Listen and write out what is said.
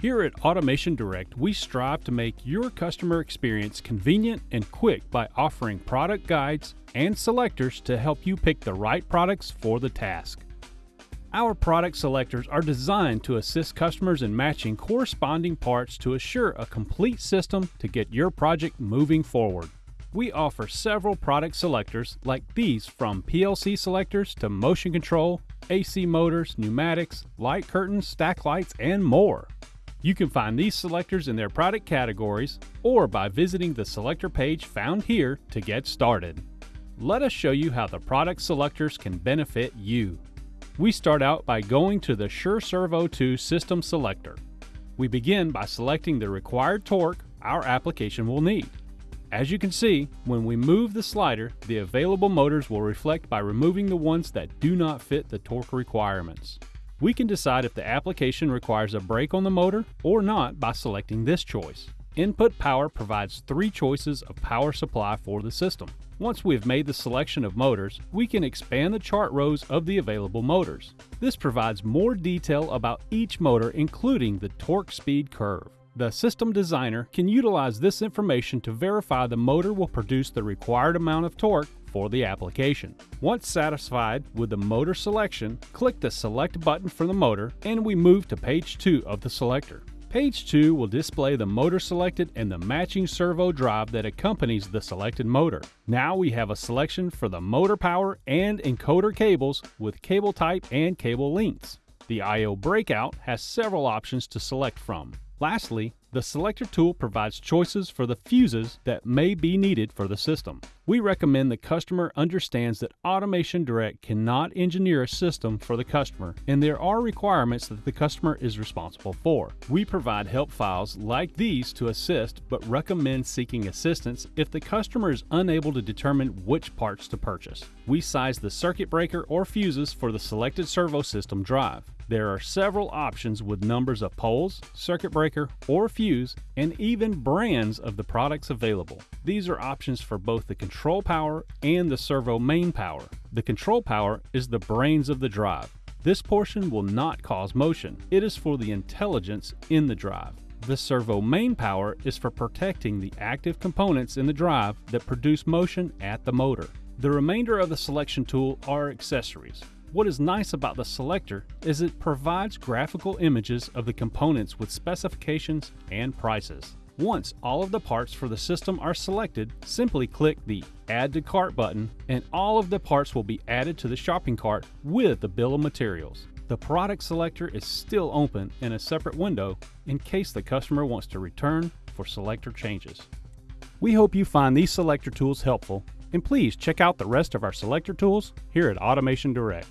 Here at Automation Direct, we strive to make your customer experience convenient and quick by offering product guides and selectors to help you pick the right products for the task. Our product selectors are designed to assist customers in matching corresponding parts to assure a complete system to get your project moving forward. We offer several product selectors like these from PLC selectors to motion control, AC motors, pneumatics, light curtains, stack lights, and more. You can find these selectors in their product categories or by visiting the selector page found here to get started. Let us show you how the product selectors can benefit you. We start out by going to the Sure Servo 2 System Selector. We begin by selecting the required torque our application will need. As you can see, when we move the slider, the available motors will reflect by removing the ones that do not fit the torque requirements. We can decide if the application requires a brake on the motor or not by selecting this choice. Input Power provides three choices of power supply for the system. Once we have made the selection of motors, we can expand the chart rows of the available motors. This provides more detail about each motor including the torque speed curve. The system designer can utilize this information to verify the motor will produce the required amount of torque for the application. Once satisfied with the motor selection, click the Select button for the motor and we move to page 2 of the selector. Page 2 will display the motor selected and the matching servo drive that accompanies the selected motor. Now we have a selection for the motor power and encoder cables with cable type and cable lengths. The I.O. breakout has several options to select from. Lastly, the selector tool provides choices for the fuses that may be needed for the system. We recommend the customer understands that Automation Direct cannot engineer a system for the customer and there are requirements that the customer is responsible for. We provide help files like these to assist but recommend seeking assistance if the customer is unable to determine which parts to purchase. We size the circuit breaker or fuses for the selected servo system drive. There are several options with numbers of poles, circuit breaker, or fuse, and even brands of the products available. These are options for both the control power and the servo main power. The control power is the brains of the drive. This portion will not cause motion. It is for the intelligence in the drive. The servo main power is for protecting the active components in the drive that produce motion at the motor. The remainder of the selection tool are accessories. What is nice about the selector is it provides graphical images of the components with specifications and prices. Once all of the parts for the system are selected, simply click the Add to Cart button and all of the parts will be added to the shopping cart with the bill of materials. The product selector is still open in a separate window in case the customer wants to return for selector changes. We hope you find these selector tools helpful and please check out the rest of our selector tools here at Automation Direct.